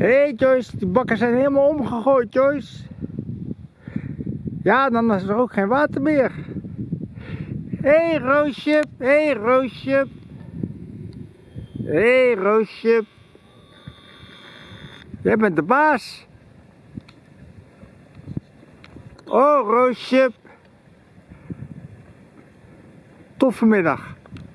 Hé hey Joyce, die bakken zijn helemaal omgegooid Joyce. Ja, dan is er ook geen water meer. Hé hey, Roosje, hé hey, Roosje. Hé hey, Roosje. Jij bent de baas. Oh Roosje. Toffe middag.